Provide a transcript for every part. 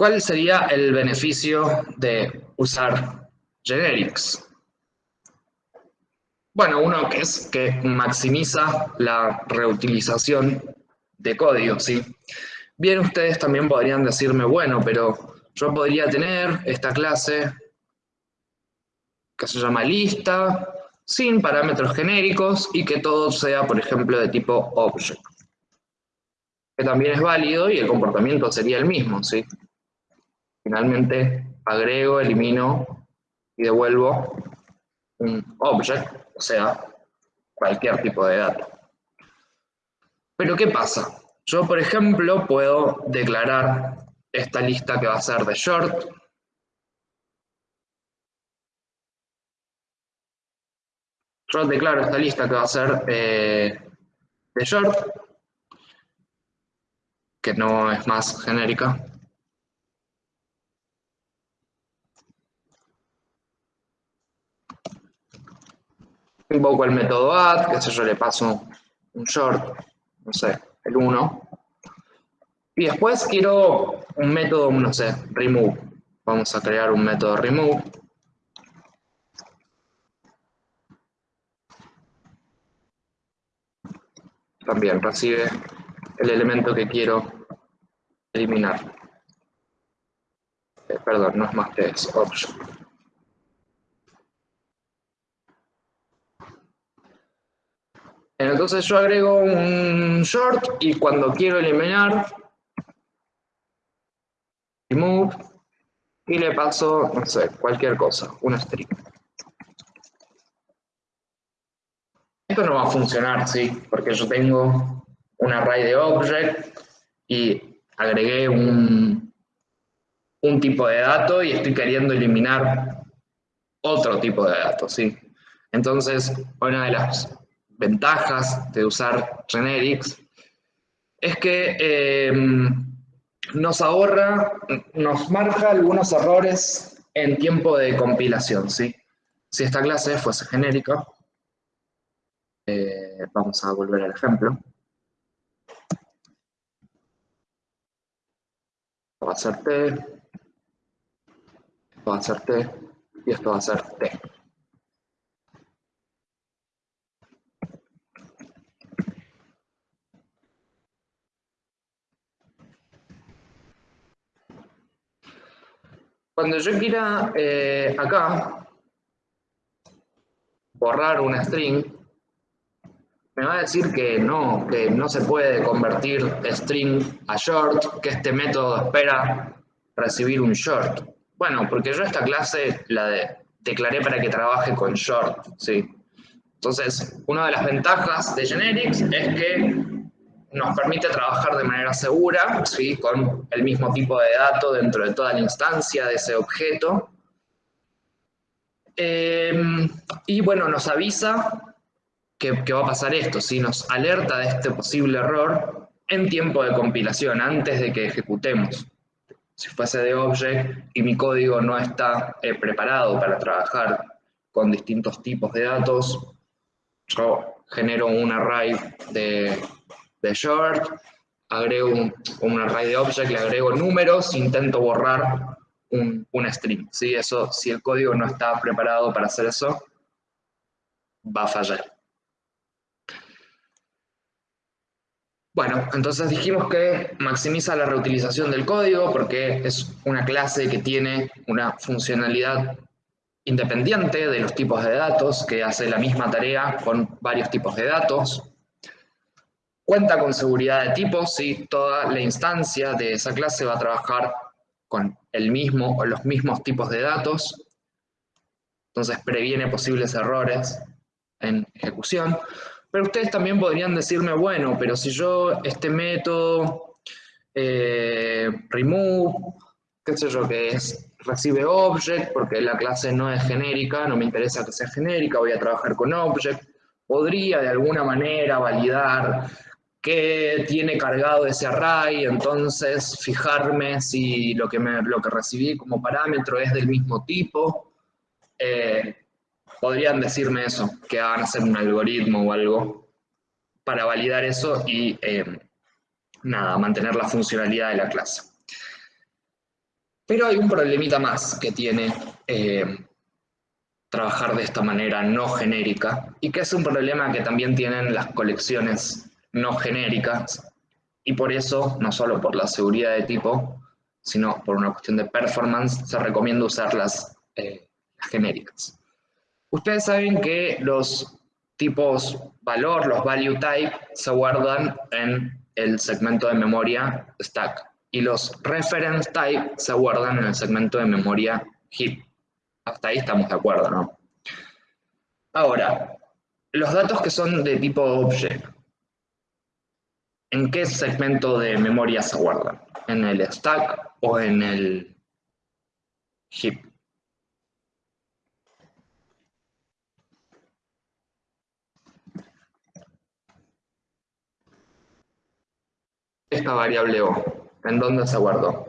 ¿Cuál sería el beneficio de usar generics? Bueno, uno que es que maximiza la reutilización de código, ¿sí? Bien, ustedes también podrían decirme, bueno, pero yo podría tener esta clase que se llama lista, sin parámetros genéricos y que todo sea, por ejemplo, de tipo object. Que también es válido y el comportamiento sería el mismo, ¿sí? Finalmente agrego, elimino y devuelvo un object, o sea, cualquier tipo de dato. Pero ¿qué pasa? Yo, por ejemplo, puedo declarar esta lista que va a ser de short, yo declaro esta lista que va a ser eh, de short, que no es más genérica. Invoco el método add, que sé yo, le paso un short, no sé, el 1. Y después quiero un método, no sé, remove. Vamos a crear un método remove. También recibe el elemento que quiero eliminar. Eh, perdón, no es más que es option. Entonces yo agrego un short y cuando quiero eliminar, remove, y le paso, no sé, cualquier cosa, una string. Esto no va a funcionar, ¿sí? Porque yo tengo un array de object y agregué un, un tipo de dato y estoy queriendo eliminar otro tipo de datos, ¿sí? Entonces, una de las ventajas de usar generics es que eh, nos ahorra, nos marca algunos errores en tiempo de compilación, ¿sí? Si esta clase fuese genérica, eh, vamos a volver al ejemplo. Esto va a ser T, esto va a ser T y esto va a ser T. Cuando yo quiera eh, acá borrar una string, me va a decir que no, que no se puede convertir string a short, que este método espera recibir un short. Bueno, porque yo esta clase la declaré para que trabaje con short, ¿sí? Entonces, una de las ventajas de Generics es que nos permite trabajar de manera segura, ¿sí? con el mismo tipo de dato dentro de toda la instancia de ese objeto. Em, y bueno, nos avisa que, va a pasar esto, ¿sí? nos alerta de este posible error en tiempo de compilación, antes de que ejecutemos. Si fuese de object y mi código no está eh, preparado para trabajar con distintos tipos de datos, yo genero un array de de short, agrego un, array de object, le agrego números, intento borrar un, string. ¿sí? Eso, si el código no está preparado para hacer eso, va a fallar. Bueno, entonces dijimos que maximiza la reutilización del código porque es una clase que tiene una funcionalidad independiente de los tipos de datos, que hace la misma tarea con varios tipos de datos. Cuenta con seguridad de tipo, sí, toda la instancia de esa clase va a trabajar con el mismo o los mismos tipos de datos. Entonces previene posibles errores en ejecución. Pero ustedes también podrían decirme, bueno, pero si yo este método eh, remove, qué sé yo, que es recibe object, porque la clase no es genérica, no me interesa que sea genérica, voy a trabajar con object, podría de alguna manera validar que tiene cargado ese array, entonces fijarme si lo que, me, lo que recibí como parámetro es del mismo tipo. Eh, podrían decirme eso, que hagan hacer un algoritmo o algo para validar eso y eh, nada, mantener la funcionalidad de la clase. Pero hay un problemita más que tiene eh, trabajar de esta manera no genérica y que es un problema que también tienen las colecciones no genéricas y por eso, no solo por la seguridad de tipo, sino por una cuestión de performance, se recomienda usar las, eh, genéricas. Ustedes saben que los tipos valor, los value type, se guardan en el segmento de memoria stack y los reference type se guardan en el segmento de memoria heap. Hasta ahí estamos de acuerdo, ¿no? Ahora, los datos que son de tipo object, ¿en qué segmento de memoria se guardan? ¿En el stack o en el heap? Esta variable O, ¿en dónde se guardó?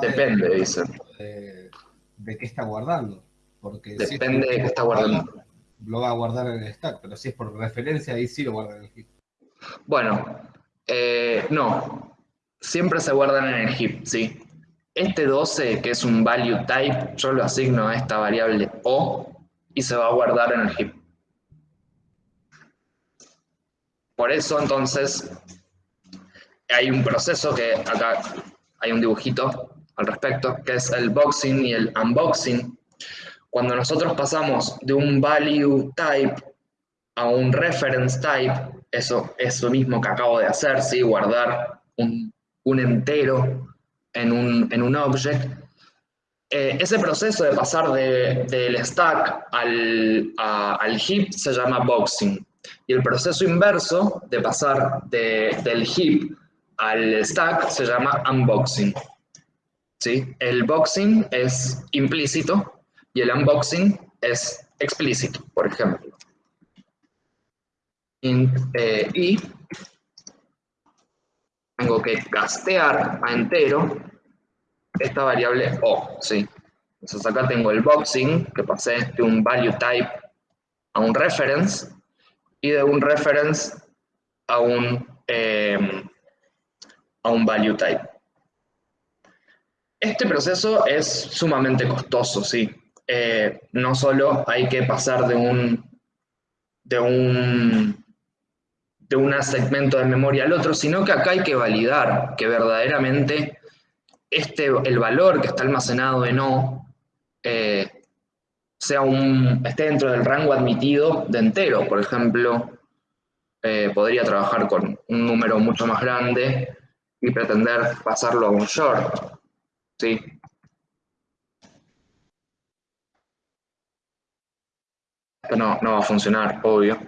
Depende, dicen. De, qué está guardando. Porque Depende de qué está guardando. Lo va a guardar en el stack, pero si es por referencia, ahí sí lo guarda en el heap. Bueno, eh, no. Siempre se guardan en el heap, sí. Este 12, que es un value type, yo lo asigno a esta variable O y se va a guardar en el heap. Por eso, entonces, hay un proceso que acá hay un dibujito al respecto, que es el boxing y el unboxing. Cuando nosotros pasamos de un value type a un reference type, eso es lo mismo que acabo de hacer, ¿sí? guardar un, entero en un, en un object. Eh, ese proceso de pasar del stack al, al heap se llama boxing. Y el proceso inverso de pasar del heap al stack se llama unboxing. ¿Sí? El boxing es implícito y el unboxing es explícito, por ejemplo. Eh, y tengo que castear a entero esta variable O, ¿sí? Entonces acá tengo el boxing, que pasé de un value type a un reference, y de un reference a un, eh, a un value type. Este proceso es sumamente costoso, sí. Eh, no solo hay que pasar de un, de un de un segmento de memoria al otro, sino que acá hay que validar que verdaderamente este, el valor que está almacenado en O eh, sea un, esté dentro del rango admitido de entero. Por ejemplo, eh, podría trabajar con un número mucho más grande y pretender pasarlo a un short. ¿sí? No, no va a funcionar, obvio.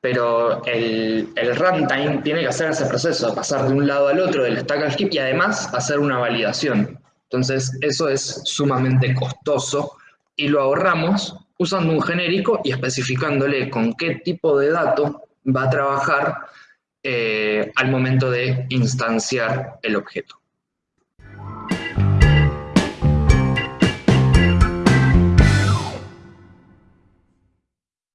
Pero el, runtime tiene que hacer ese proceso, pasar de un lado al otro del stack al y además hacer una validación. Entonces, eso es sumamente costoso y lo ahorramos usando un genérico y especificándole con qué tipo de dato va a trabajar eh, al momento de instanciar el objeto.